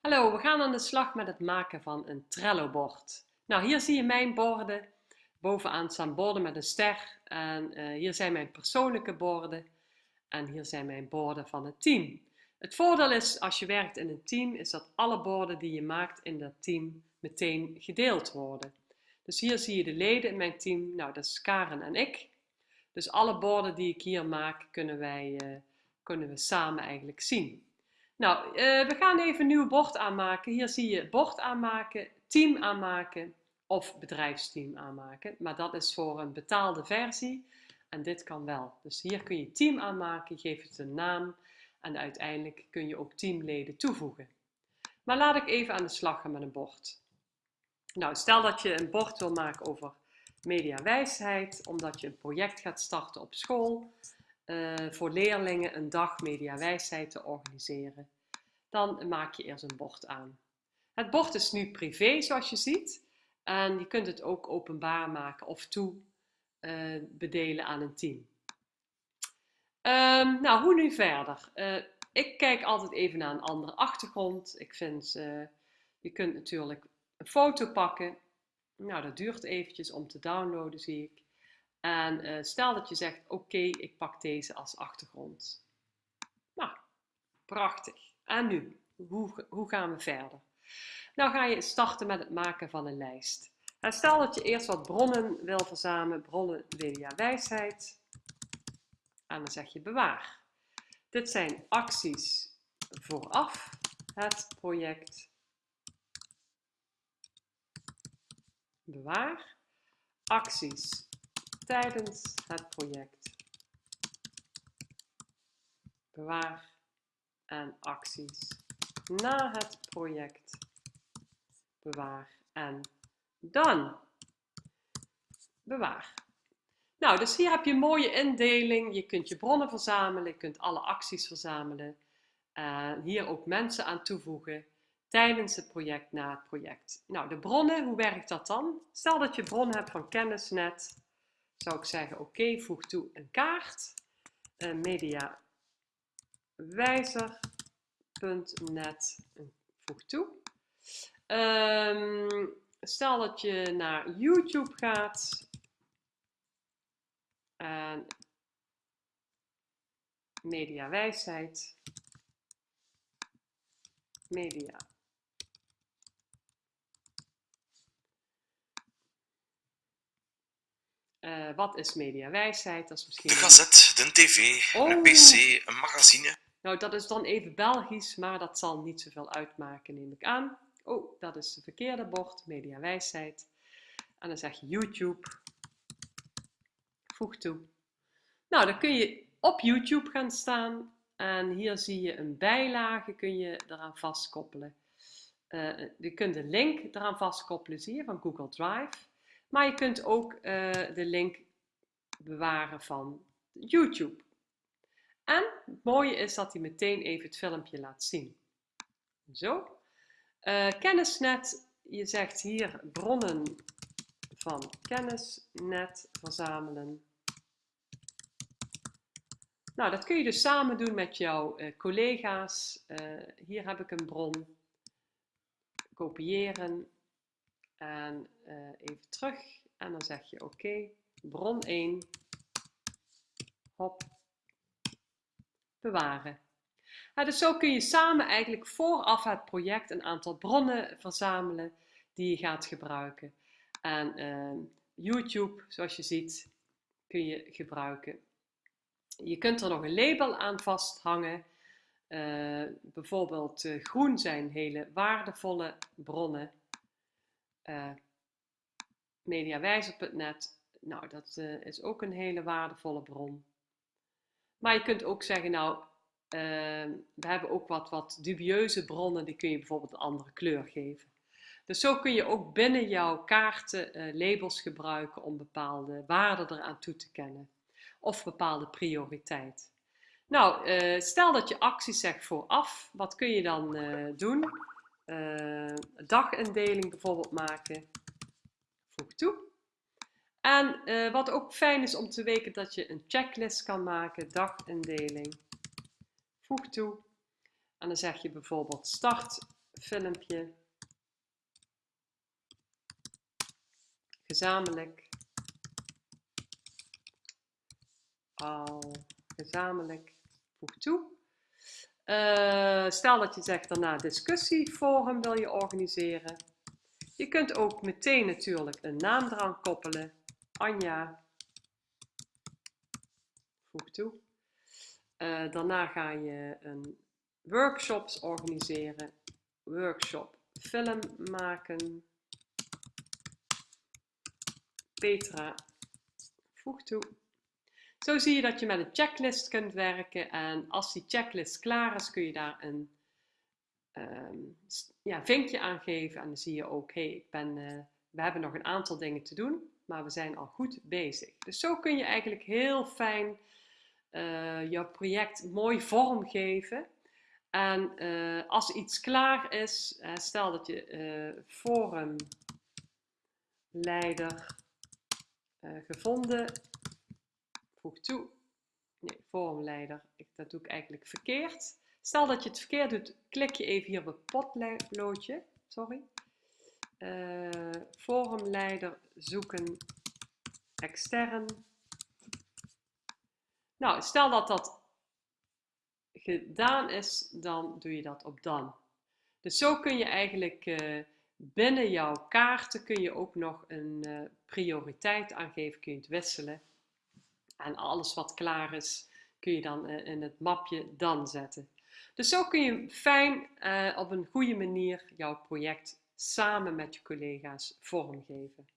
Hallo, we gaan aan de slag met het maken van een Trello-bord. Nou, hier zie je mijn borden. Bovenaan staan borden met een ster. En uh, hier zijn mijn persoonlijke borden. En hier zijn mijn borden van het team. Het voordeel is, als je werkt in een team, is dat alle borden die je maakt in dat team meteen gedeeld worden. Dus hier zie je de leden in mijn team. Nou, dat is Karen en ik. Dus alle borden die ik hier maak, kunnen, wij, uh, kunnen we samen eigenlijk zien. Nou, uh, we gaan even een nieuw bord aanmaken. Hier zie je bord aanmaken, team aanmaken of bedrijfsteam aanmaken. Maar dat is voor een betaalde versie en dit kan wel. Dus hier kun je team aanmaken, geef het een naam en uiteindelijk kun je ook teamleden toevoegen. Maar laat ik even aan de slag gaan met een bord. Nou, stel dat je een bord wil maken over mediawijsheid, omdat je een project gaat starten op school uh, voor leerlingen een dag mediawijsheid te organiseren. Dan maak je eerst een bord aan. Het bord is nu privé zoals je ziet. En je kunt het ook openbaar maken of toe uh, bedelen aan een team. Um, nou, hoe nu verder? Uh, ik kijk altijd even naar een andere achtergrond. Ik vind, je kunt natuurlijk een foto pakken. Nou, dat duurt eventjes om te downloaden, zie ik. En uh, stel dat je zegt, oké, ik pak deze als achtergrond. Nou, prachtig. En nu, hoe, hoe gaan we verder? Nou ga je starten met het maken van een lijst. En stel dat je eerst wat bronnen wil verzamelen, bronnen media wijsheid. En dan zeg je bewaar. Dit zijn acties vooraf het project. Bewaar. Acties tijdens het project. Bewaar en acties na het project. Bewaar en dan. Bewaar. Nou, dus hier heb je een mooie indeling. Je kunt je bronnen verzamelen, je kunt alle acties verzamelen. Uh, hier ook mensen aan toevoegen tijdens het project, na het project. Nou, de bronnen, hoe werkt dat dan? Stel dat je bronnen hebt van kennisnet zou ik zeggen, oké, voeg toe een kaart. Uh, mediawijzer.net, voeg toe. Um, stel dat je naar YouTube gaat. En mediawijsheid. Media Uh, wat is mediawijsheid? Dat is misschien... De gazet, de tv, oh. een pc, een magazine. Nou, dat is dan even Belgisch, maar dat zal niet zoveel uitmaken, neem ik aan. Oh, dat is het verkeerde bord, mediawijsheid. En dan zeg je YouTube. Voeg toe. Nou, dan kun je op YouTube gaan staan. En hier zie je een bijlage, kun je eraan vastkoppelen. Uh, je kunt een link eraan vastkoppelen, zie je, van Google Drive. Maar je kunt ook uh, de link bewaren van YouTube. En het mooie is dat hij meteen even het filmpje laat zien. Zo. Uh, kennisnet, je zegt hier bronnen van kennisnet verzamelen. Nou, dat kun je dus samen doen met jouw uh, collega's. Uh, hier heb ik een bron. Kopiëren. En even terug. En dan zeg je oké, bron 1. Hop. Bewaren. Dus zo kun je samen eigenlijk vooraf het project een aantal bronnen verzamelen die je gaat gebruiken. En uh, YouTube, zoals je ziet, kun je gebruiken. Je kunt er nog een label aan vasthangen. Uh, bijvoorbeeld uh, groen zijn hele waardevolle bronnen uh, mediawijzer.net. Nou, dat uh, is ook een hele waardevolle bron. Maar je kunt ook zeggen, nou, uh, we hebben ook wat, wat dubieuze bronnen, die kun je bijvoorbeeld een andere kleur geven. Dus zo kun je ook binnen jouw kaarten uh, labels gebruiken om bepaalde waarden eraan toe te kennen. Of bepaalde prioriteit. Nou, stel dat je acties zegt vooraf, wat kun je dan doen? dagindeling bijvoorbeeld maken. Voeg toe. En uh, wat ook fijn is om te weten dat je een checklist kan maken, dagindeling. Voeg toe. En dan zeg je bijvoorbeeld start filmpje, gezamenlijk, al gezamenlijk, voeg toe. Uh, stel dat je zegt daarna discussieforum wil je organiseren. Je kunt ook meteen natuurlijk een naam eraan koppelen. Anja. Voeg toe. Uh, daarna ga je een workshops organiseren. Workshop film maken. Petra. Voeg toe. Zo zie je dat je met een checklist kunt werken en als die checklist klaar is kun je daar een um, ja, vinkje aan geven en dan zie je hey, ik ben, uh, we hebben nog een aantal dingen te doen, maar we zijn al goed bezig. Dus zo kun je eigenlijk heel fijn uh, jouw project mooi vormgeven. En uh, als iets klaar is, stel dat je forumleider gevonden voeg toe. Nee, vormleider. Ik, dat doe ik eigenlijk verkeerd. Stel dat je het verkeerd doet, klik je even hier op het potloodje. Sorry. Uh, vormleider zoeken extern. Nou, stel dat dat gedaan is, dan doe je dat op dan. Dus zo kun je eigenlijk uh, binnen jouw kaarten kun je ook nog een uh, prioriteit aangeven, kun je het wisselen. En alles wat klaar is, kun je dan eh, in het mapje dan zetten. Dus zo kun je fijn op een goede manier jouw project samen met je collega's vormgeven.